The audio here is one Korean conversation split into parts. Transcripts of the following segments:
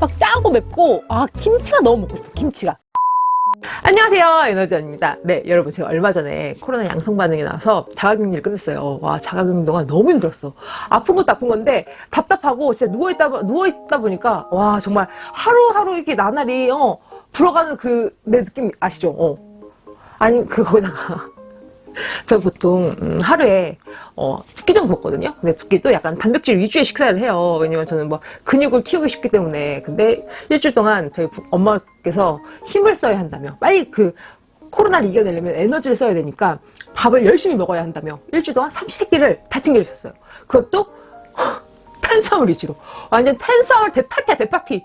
막 짜고 맵고 아 김치가 너무 먹고 싶어 김치가 안녕하세요. 에너지원입니다. 네 여러분 제가 얼마 전에 코로나 양성 반응이 나서 자가격리를 끝냈어요. 와 자가격리 동안 너무 힘들었어. 아픈 것도 아픈 건데 답답하고 진짜 누워있다 누워있다 보니까 와 정말 하루하루 이렇게 나날이 어 불어가는 그 내 느낌 아시죠? 어. 아니 그 거기다가 저 보통 음, 하루에 어, 두끼 정도 먹거든요. 근데 두끼도 약간 단백질 위주의 식사를 해요. 왜냐면 저는 뭐 근육을 키우고 싶기 때문에. 근데 일주일 동안 저희 부- 엄마께서 힘을 써야 한다며 빨리 그 코로나를 이겨내려면 에너지를 써야 되니까 밥을 열심히 먹어야 한다며 일주일 동안 삼시세끼를 다 챙겨주셨어요. 그것도 탄수화물 위주로 완전 탄수화물 대파티야 대파티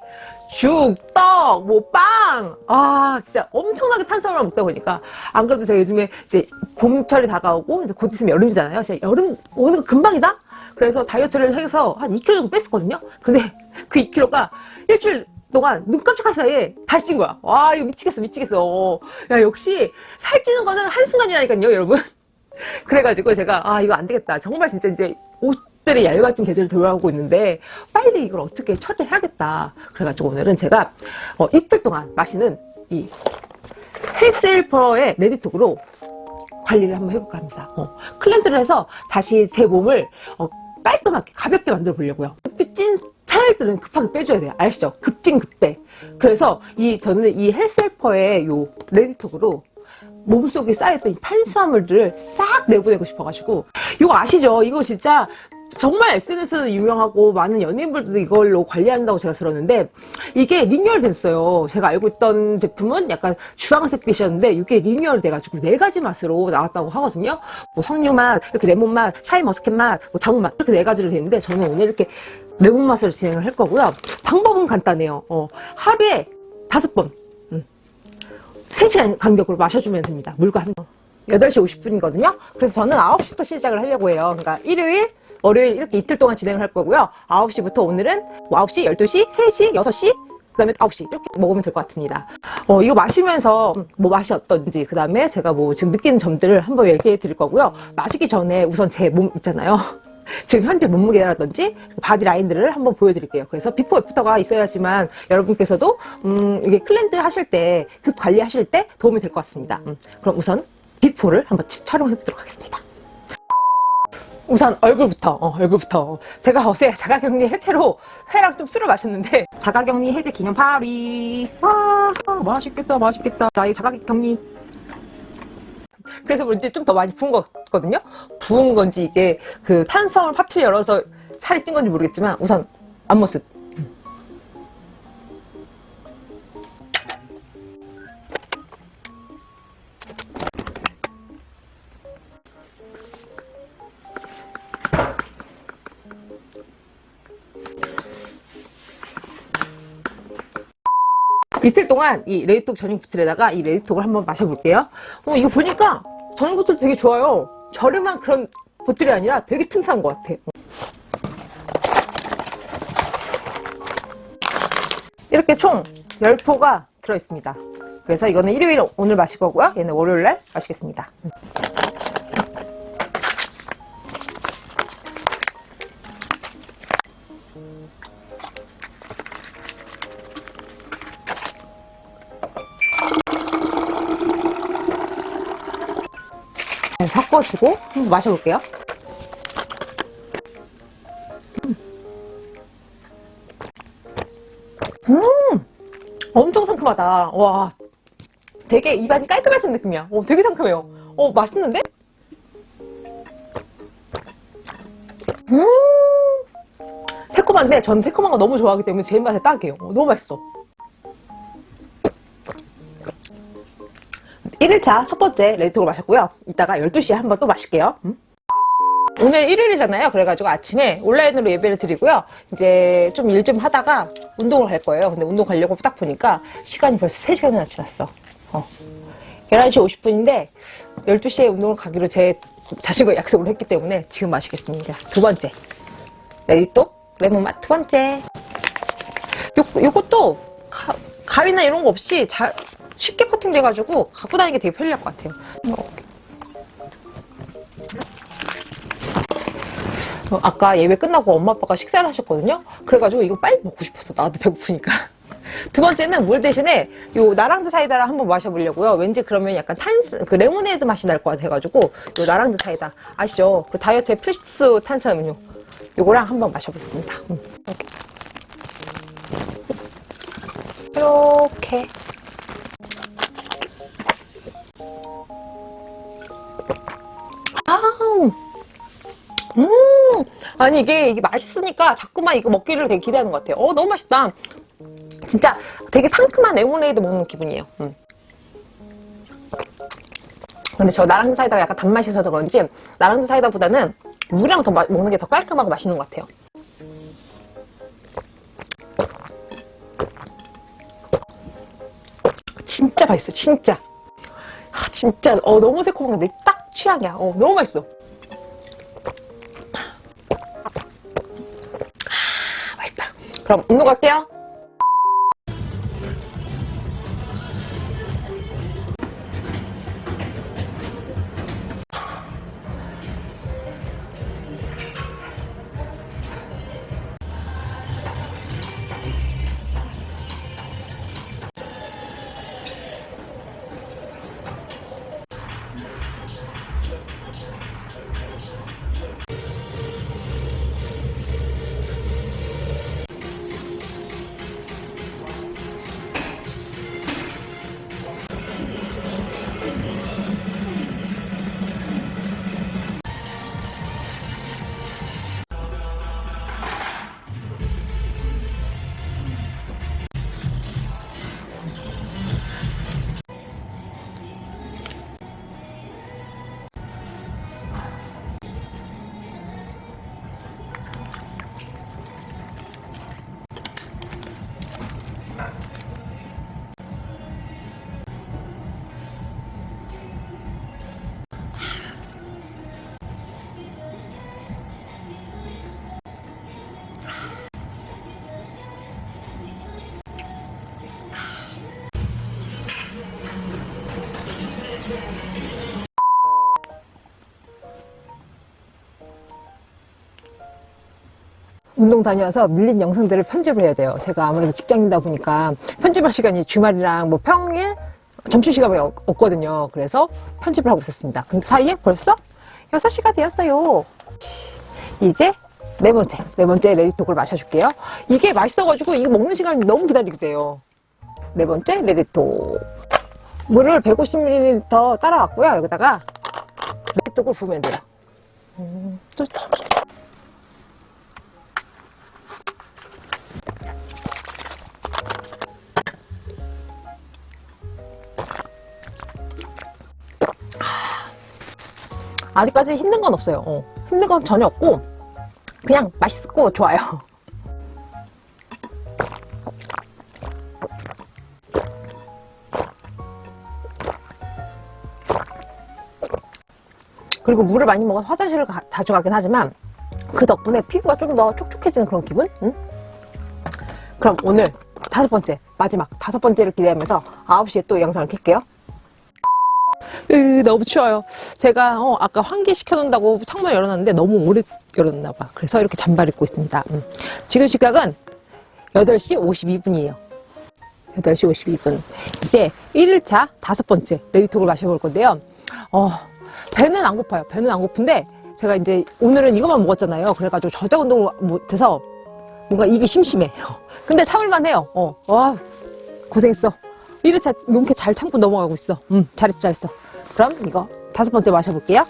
죽, 떡, 뭐 빵. 아 진짜 엄청나게 탄수화물을 먹다 보니까 안 그래도 제가 요즘에 이제 봄철이 다가오고 이제 곧 있으면 여름이잖아요. 진짜 여름 오는 거 금방이다. 그래서 다이어트를 해서 한 2kg 정도 뺐었거든요. 근데 그 2kg가 일주일 동안 눈 깜짝할 사이에 다시 찐 거야. 와 이거 미치겠어 미치겠어. 야 역시 살찌는 거는 한순간이라니까요 여러분. 그래가지고 제가 아 이거 안 되겠다 정말 진짜 이제 옷 들이 얇아진 계절이 돌아오고 있는데 빨리 이걸 어떻게 처리를 해야겠다. 그래가지고 오늘은 제가 어, 이틀 동안 마시는 이 헬스헬퍼의 레디톡으로 관리를 한번 해볼까 합니다. 어, cleanse를 해서 다시 제 몸을 어, 깔끔하게 가볍게 만들어 보려고요. 급히 찐 살들은 급하게 빼줘야 돼요. 아시죠? 급찐 급빠 그래서 이 저는 이 헬스헬퍼의 요 레디톡으로 몸속에 쌓였던 이 탄수화물들을 싹 내보내고 싶어가지고 이거 아시죠? 이거 진짜 정말 SNS에서 유명하고 많은 연예인들도 이걸로 관리한다고 제가 들었는데 이게 리뉴얼 됐어요. 제가 알고 있던 제품은 약간 주황색 빛이었는데 이게 리뉴얼 돼가지고 네 가지 맛으로 나왔다고 하거든요. 뭐 석류 맛, 이렇게 레몬 맛, 샤인 머스켓 맛, 뭐 자몽 맛 이렇게 네 가지로 되는데 저는 오늘 이렇게 레몬 맛으로 진행을 할 거고요. 방법은 간단해요. 어, 하루에 다섯 번 3시간 간격으로 마셔주면 됩니다. 물과 함께. 8시 50분이거든요. 그래서 저는 9시부터 시작을 하려고 해요. 그러니까 일요일, 월요일 이렇게 이틀 동안 진행을 할 거고요. 9시부터 오늘은 뭐 9시, 12시, 3시, 6시, 그 다음에 9시 이렇게 먹으면 될 것 같습니다. 어, 이거 마시면서 뭐 맛이 어떤지 그 다음에 제가 뭐 지금 느끼는 점들을 한번 얘기해 드릴 거고요. 마시기 전에 우선 제 몸 있잖아요. 지금 현재 몸무게라든지 바디 라인들을 한번 보여드릴게요. 그래서 비포 애프터가 있어야지만 여러분께서도 음, 이게 cleanse 하실 때, 급 관리하실 때 도움이 될 것 같습니다. 음, 그럼 우선 before를 한번 치- 촬영해 보도록 하겠습니다. 우선 얼굴부터, 어, 얼굴부터. 제가 어제 자가격리 해제로 회랑 좀 술을 마셨는데 자가격리 해제 기념 파티. 와, 맛있겠다, 맛있겠다. 나이 자가격리 그래서 그런지 좀더 많이 부은 거거든요. 부은 건지 이게 그 탄수화물 파티를 열어서 살이 찐 건지 모르겠지만 우선 앞모습. 이틀 동안 이 레디톡 전용 보틀에다가 이 레디톡을 한번 마셔볼게요. 어, 이거 보니까 전용 보틀 되게 좋아요. 저렴한 그런 보틀이 아니라 되게 튼튼한 것 같아. 이렇게 총 10포가 들어있습니다. 그래서 이거는 일요일 오늘 마실 거고요. 얘는 월요일 날 마시겠습니다. 음. 섞어주고 한번 마셔볼게요. 음, 엄청 상큼하다. 와, 되게 입안이 깔끔해진 느낌이야. 어, 되게 상큼해요. 어, 맛있는데? 음, 새콤한데 저는 새콤한 거 너무 좋아하기 때문에 제 입맛에 딱이에요. 어, 너무 맛있어. 1일차 첫 번째 레디톡을 마셨고요. 이따가 12시에 한번 또 마실게요. 음? 오늘 일요일이잖아요. 그래가지고 아침에 온라인으로 예배를 드리고요. 이제 좀 일 좀 하다가 운동을 갈 거예요. 근데 운동 가려고 딱 보니까 시간이 벌써 3시간이나 지났어. 어. 11시 50분인데 12시에 운동을 가기로 제 자신과 약속을 했기 때문에 지금 마시겠습니다. 두 번째. 레디톡 레몬맛 두 번째. 요, 요것도 가, 가위나 이런 거 없이 잘 쉽게 커팅돼가지고 갖고 다니기 되게 편리할 것 같아요. 어, 아까 예배 끝나고 엄마 아빠가 식사를 하셨거든요. 그래가지고 이거 빨리 먹고 싶었어. 나도 배고프니까. 두 번째는 물 대신에 요 나랑드 사이다를 한번 마셔보려고요. 왠지 그러면 약간 탄, 그 레모네이드 맛이 날 것 같아가지고 요 나랑드 사이다 아시죠? 그 다이어트의 필수 탄산음료. 요거랑 한번 마셔보겠습니다. 음, 이렇게. 이렇게. 음, 아니 이게 이게 맛있으니까 자꾸만 이거 먹기를 되게 기대하는 것 같아요. 어 너무 맛있다. 진짜 되게 상큼한 레모네이드 먹는 기분이에요. 음. 근데 저 나랑드 사이다가 약간 단맛이 있어서 그런지 나랑드 사이다보다는 물이랑 더 마- 먹는 게 더 깔끔하고 맛있는 것 같아요. 진짜 맛있어, 진짜. 아, 진짜 어 너무 새콤한 게딱 취향이야. 어 너무 맛있어. 그럼 운동 갈게요. 운동 다녀와서 밀린 영상들을 편집을 해야 돼요. 제가 아무래도 직장인이다 보니까 편집할 시간이 주말이랑 뭐 평일 점심시간이 없- 없거든요. 그래서 편집을 하고 있었습니다. 근데 사이에 벌써 6시가 되었어요. 이제 네 번째, 네 번째 레디톡을 마셔줄게요. 이게 맛있어가지고 이거 먹는 시간이 너무 기다리게 돼요. 네 번째 레디톡. 물을 150ml 따라왔고요. 여기다가 레디톡을 부으면 돼요. 음, 또 아직까지 힘든 건 없어요. 어. 힘든 건 전혀 없고 그냥 맛있고 좋아요. 그리고 물을 많이 먹어서 화장실을 가- 자주 가긴 하지만 그 덕분에 피부가 좀 더 촉촉해지는 그런 기분? 응? 그럼 오늘 다섯 번째, 마지막 다섯 번째를 기대하면서 9시에 또 영상을 켤게요. 으, 너무 추워요. 제가 어, 아까 환기 시켜 놓는다고 창문 열어놨는데 너무 오래 열어놨나 봐. 그래서 이렇게 잠바 입고 있습니다. 음. 지금 시각은 8시 52분이에요. 8시 52분. 이제 1일차 다섯 번째 레디톡을 마셔볼 건데요. 어, 배는 안 고파요. 배는 안 고픈데 제가 이제 오늘은 이것만 먹었잖아요. 그래가지고 저녁 운동을 못해서 뭔가 입이 심심해. 근데 참을만 해요. 어, 와, 고생했어. 1회차 용케 잘 참고 넘어가고 있어. 음, 잘했어, 잘했어. 그럼 이거 다섯 번째 마셔볼게요.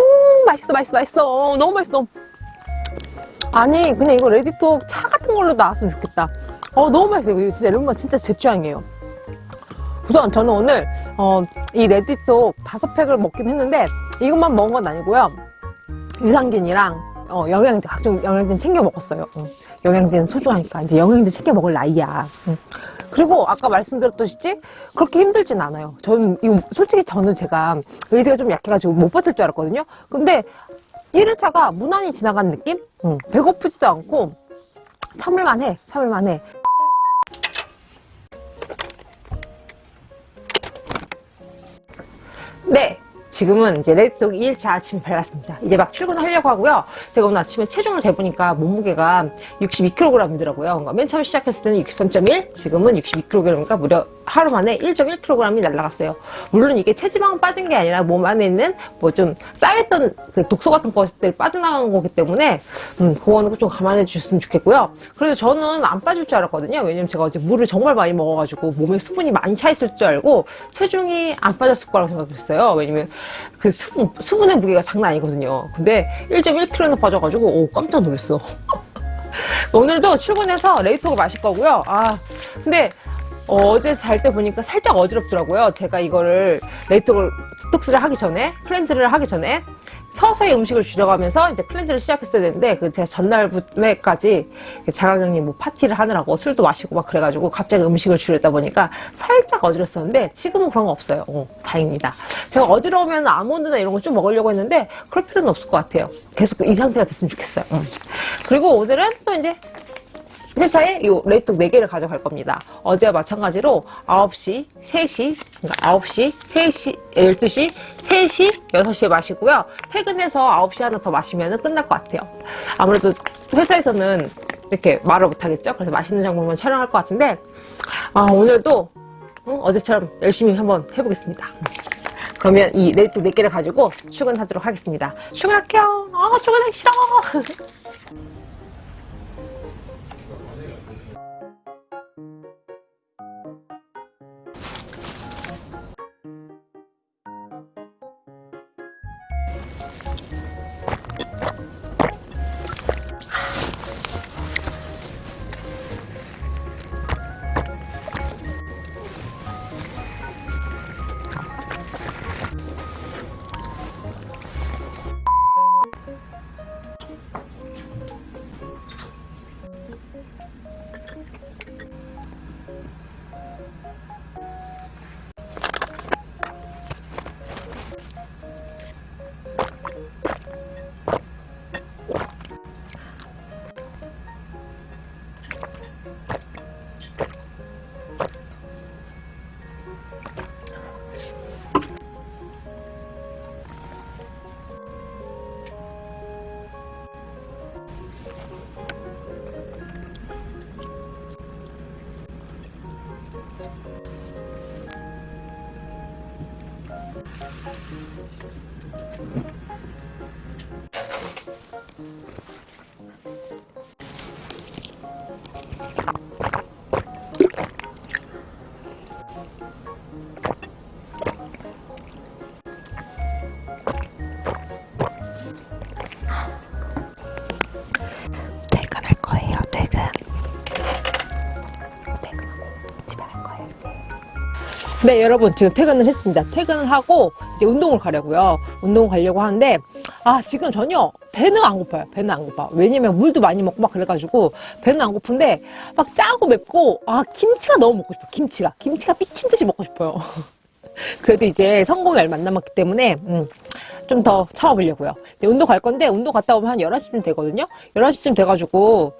음, 맛있어, 맛있어, 맛있어. 어, 너무 맛있어. 아니, 그냥 이거 레디톡 차 같은 걸로 나왔으면 좋겠다. 어, 너무 맛있어요. 이거 진짜 레몬맛 진짜 제 취향이에요. 우선 저는 오늘 어, 이 레디톡 다섯 팩을 먹긴 했는데 이것만 먹은 건 아니고요. 유산균이랑 어, 영양제 각종 영양제 챙겨 먹었어요. 응. 영양제는 소중하니까 이제 영양제 챙겨 먹을 나이야. 응. 그리고 아까 말씀드렸듯이 그렇게 힘들진 않아요. 저는 이거 솔직히 저는 제가 의지가 좀 약해가지고 못 버틸 줄 알았거든요. 근데 1일차가 무난히 지나간 느낌? 응. 배고프지도 않고 참을만 해. 참을만 해. 네. 지금은 이제 레드톡 2일차 아침 발랐습니다. 이제 막 출근하려고 하고요. 제가 오늘 아침에 체중을 재보니까 몸무게가 62kg이더라고요. 그러니까 맨 처음 시작했을 때는 63.1, 지금은 62kg이니까 무려 하루 만에 1.1kg이 날라갔어요. 물론 이게 체지방 빠진 게 아니라 몸 안에 있는 뭐 좀 쌓였던 그 독소 같은 것들 빠져나간 거기 때문에 음, 그거는 좀 감안해 주셨으면 좋겠고요. 그래서 저는 안 빠질 줄 알았거든요. 왜냐면 제가 어제 물을 정말 많이 먹어가지고 몸에 수분이 많이 차 있을 줄 알고 체중이 안 빠졌을 거라고 생각했어요. 왜냐면 그 수분, 수분의 무게가 장난 아니거든요. 근데 1.1kg나 빠져가지고 오 깜짝 놀랐어. 오늘도 출근해서 레이톡을 마실 거고요. 아 근데 어제 잘 때 보니까 살짝 어지럽더라고요. 제가 이거를 레이톡을 디톡스를 하기 전에 클렌즈를 하기 전에 서서히 음식을 줄여가면서 이제 클렌즈를 시작했어야 되는데 그 제가 전날까지 자가격리 뭐 파티를 하느라고 술도 마시고 막 그래가지고 갑자기 음식을 줄이다 보니까 살짝 어지럽었는데 지금은 그런 거 없어요. 어, 다행입니다. 제가 어지러우면 아몬드나 이런 거 좀 먹으려고 했는데 그럴 필요는 없을 것 같아요. 계속 이 상태가 됐으면 좋겠어요. 음. 그리고 오늘은 또 이제 회사에 이 레이톡 4개를 가져갈 겁니다. 어제와 마찬가지로 9시, 3시, 그러니까 9시, 3시, 12시, 3시, 6시에 마시고요. 퇴근해서 9시 하나 더 마시면 끝날 것 같아요. 아무래도 회사에서는 이렇게 말을 못하겠죠? 그래서 맛있는 장면만 촬영할 것 같은데 아, 오늘도 응? 어제처럼 열심히 한번 해보겠습니다. 그러면 이 레이톡 4개를 가지고 출근하도록 하겠습니다. 출근할게요. 아, 출근하기 싫어. 거예요, 이제. 네, 여러분, 지금 퇴근을 했습니다. 퇴근을 하고 이제 운동을 가려고요. 운동을 가려고 하는데, 아, 지금 전혀 배는 안 고파요. 배는 안 고파. 왜냐면 물도 많이 먹고 막 그래가지고 배는 안 고픈데 막 짜고 맵고, 아, 김치가 너무 먹고 싶어. 김치가. 김치가 미친 듯이 먹고 싶어요. 그래도 이제 성공이 얼마 안 남았기 때문에, 음, 좀 더 참아보려고요. 운동 갈 건데, 운동 갔다 오면 한 11시쯤 되거든요? 11시쯤 돼가지고,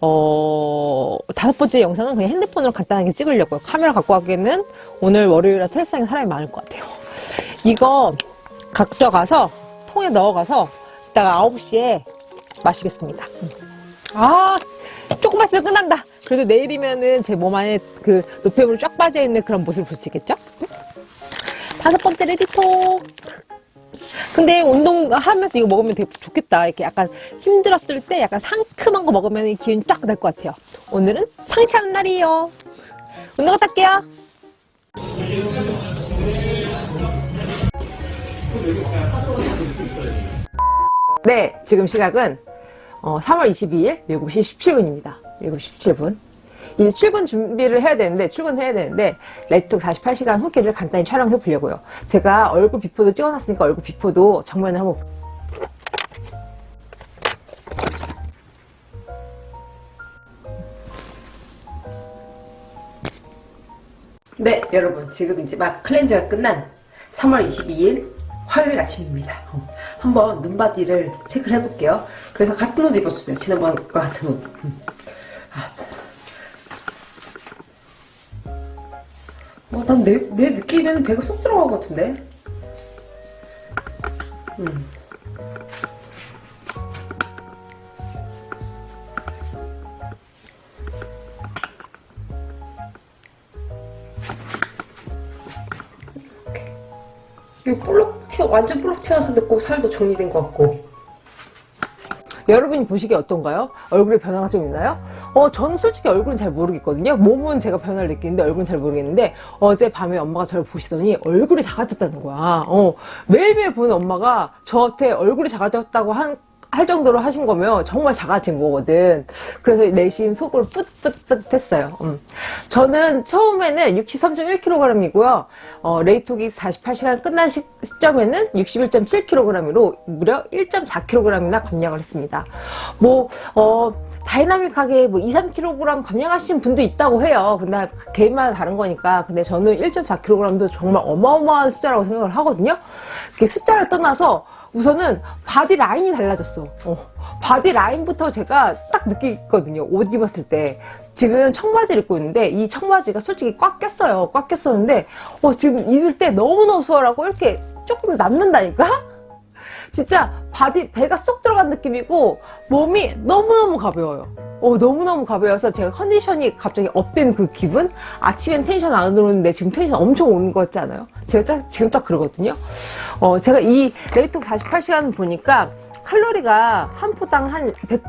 어, 다섯 번째 영상은 그냥 핸드폰으로 간단하게 찍으려고요. 카메라 갖고 가기에는 오늘 월요일이라 헬스장에 사람이 많을 것 같아요. 이거 가져가서, 통에 넣어가서, 이따가 9시에 마시겠습니다. 음. 아, 조금만 있으면 끝난다. 그래도 내일이면은 제 몸 안에 그 노폐물이 쫙 빠져있는 그런 모습을 볼 수 있겠죠? 다섯 번째 레디톡. 근데 운동 하면서 이거 먹으면 되게 좋겠다. 이렇게 약간 힘들었을 때 약간 상큼한 거 먹으면 기운이 쫙 날 것 같아요. 오늘은 상쾌한 날이에요. 운동 갔다 올게요. 네, 지금 시각은 어, 3월 22일 7시 17분입니다. 7시 17분. 이제 출근 준비를 해야 되는데 출근해야 되는데 레이톡 48시간 후기를 간단히 촬영해 보려고요. 제가 얼굴 비포도 찍어놨으니까 얼굴 비포도 정면을 한번 네 여러분 지금 이제 막 클렌즈가 끝난 3월 22일 화요일 아침입니다 어, 한번 눈바디를 체크를 해볼게요 그래서 같은 옷 입었어요 지난번과 같은 옷 음. 아. 어, 난 내, 내 느낌에는 배가 쏙 들어간 것 같은데 음. 이거 볼록 튀어, 완전 볼록 튀어나왔는데 꼭 살도 정리된 것 같고. 여러분이 보시기에 어떤가요? 얼굴에 변화가 좀 있나요? 어, 저는 솔직히 얼굴은 잘 모르겠거든요. 몸은 제가 변화를 느끼는데 얼굴은 잘 모르겠는데 어제 밤에 엄마가 저를 보시더니 얼굴이 작아졌다는 거야. 어, 매일매일 보는 엄마가 저한테 얼굴이 작아졌다고 한, 할 정도로 하신 거면 정말 작아진 거거든. 그래서 내심 속으로 뿌듯뿌듯 했어요. 음. 저는 처음에는 63.1kg이고요. 어, 레디톡이 48시간 끝난 시, 시점에는 61.7kg으로 무려 1.4kg이나 감량을 했습니다. 뭐, 어, 다이나믹하게 뭐 2, 3kg 감량하신 분도 있다고 해요. 근데 개인마다 다른 거니까. 근데 저는 1.4kg도 정말 어마어마한 숫자라고 생각을 하거든요. 그 숫자를 떠나서 우선은 바디 라인이 달라졌어. 어, 바디 라인부터 제가 딱 느끼거든요. 옷 입었을 때. 지금 청바지를 입고 있는데 이 청바지가 솔직히 꽉 꼈어요. 꽉 꼈었는데 어, 지금 입을 때 너무너무 수월하고 이렇게 조금 남는다니까? 진짜 바디 배가 쏙 들어간 느낌이고 몸이 너무너무 가벼워요. 어, 너무너무 가벼워서 제가 컨디션이 갑자기 up된 그 기분? 아침엔 텐션 안 오르는데 지금 텐션 엄청 오는 것 같지 않아요? 제가 딱, 지금 딱 그러거든요. 어, 제가 이 레디톡 48시간 보니까 칼로리가 한 포당 한 100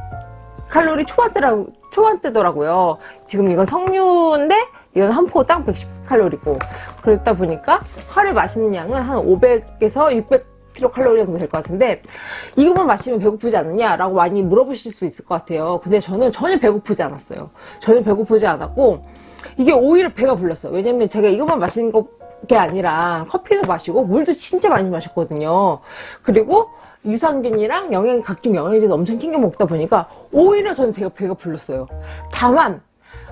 칼로리 초반대라고, 초반대더라고요. 지금 이건 석류인데 이건 한 포당 110칼로리고 그러다 보니까 하루에 마시는 양은 한 500에서 600 킬로칼로리 정도 될 것 같은데 이것만 마시면 배고프지 않느냐 라고 많이 물어보실 수 있을 것 같아요. 근데 저는 전혀 배고프지 않았어요. 전혀 배고프지 않았고 이게 오히려 배가 불렀어요. 왜냐면 제가 이것만 마시는 게 아니라 커피도 마시고 물도 진짜 많이 마셨거든요. 그리고 유산균이랑 영양 각종 영양제도 엄청 챙겨 먹다 보니까 오히려 저는 제가 배가 불렀어요. 다만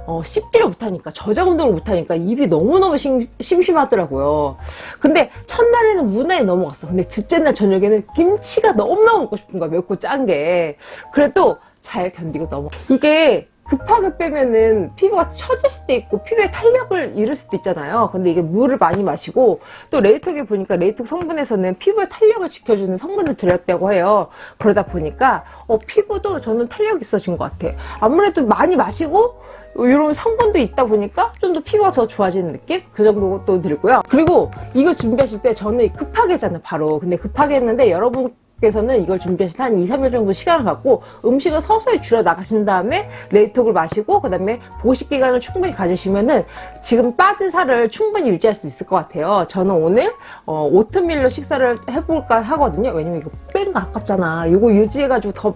어, 씹지를 못하니까 저작 운동을 못하니까 입이 너무너무 심, 심심하더라고요. 근데 첫날에는 무난히 넘어갔어. 근데 둘째 날 저녁에는 김치가 너무너무 먹고 싶은 거야 맵고 짠 게. 그래도 잘 견디고 넘어. 이게 급하게 빼면은 피부가 처질 수도 있고 피부에 탄력을 잃을 수도 있잖아요. 근데 이게 물을 많이 마시고 또 레이톡에 보니까 레이톡 성분에서는 피부에 탄력을 지켜주는 성분을 들었다고 해요. 그러다 보니까 어, 피부도 저는 탄력이 있어진 것 같아. 아무래도 많이 마시고 이런 성분도 있다 보니까 좀 더 피부가 더 좋아지는 느낌? 그 정도도 들고요. 그리고 이거 준비하실 때 저는 급하게 했잖아요 바로 근데 급하게 했는데 여러분 께서는 이걸 준비하실 때한 2, 3일 정도 시간을 갖고 음식을 서서히 줄여 나가신 다음에 레이톡을 마시고 그 다음에 보식 기간을 충분히 가지시면은 지금 빠진 살을 충분히 유지할 수 있을 것 같아요. 저는 오늘 어, 오트밀로 식사를 해볼까 하거든요. 왜냐면 이거 뺀거 아깝잖아. 이거 유지해가지고 더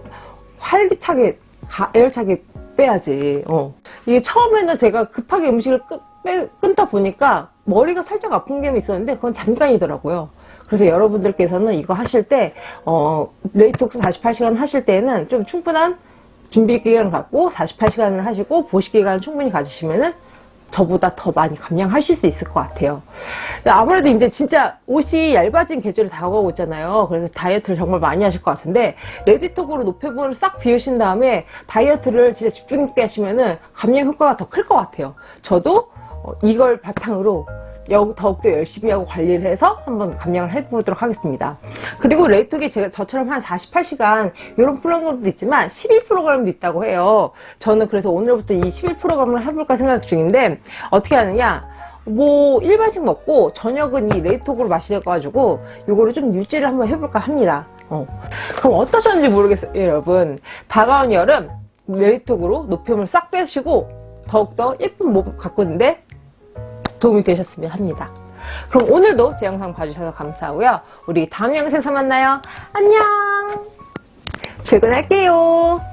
활기차게 가열차게 빼야지. 어. 이게 처음에는 제가 급하게 음식을 끄, 빼, 끊다 보니까 머리가 살짝 아픈 게 있었는데 그건 잠깐이더라고요 그래서 여러분들께서는 이거 하실 때 어, 레디톡스 48시간 하실 때는 좀 충분한 준비 기간을 갖고 48시간을 하시고 보식 기간을 충분히 가지시면은 저보다 더 많이 감량하실 수 있을 것 같아요. 아무래도 이제 진짜 옷이 얇아진 계절이 다가오고 있잖아요. 그래서 다이어트를 정말 많이 하실 것 같은데 레디톡으로 노폐물을 싹 비우신 다음에 다이어트를 진짜 집중 있게 하시면은 감량 효과가 더 클 것 같아요. 저도 어, 이걸 바탕으로 더욱더 열심히 하고 관리를 해서 한번 감량을 해보도록 하겠습니다. 그리고 레이톡이 제가 저처럼 한 48시간 이런 프로그램도 있지만 11프로그램도 있다고 해요. 저는 그래서 오늘부터 이 11프로그램을 해볼까 생각 중인데 어떻게 하느냐 뭐 일반식 먹고 저녁은 이 레이톡으로 마셔가지고 이거를 좀 유지를 한번 해볼까 합니다. 어. 그럼 어떠셨는지 모르겠어요 여러분 다가온 여름 레이톡으로 노폐물 싹 빼시고 더욱더 예쁜 몸 가꾸는데 도움이 되셨으면 합니다. 그럼 오늘도 제 영상 봐주셔서 감사하고요. 우리 다음 영상에서 만나요. 안녕! 출근할게요.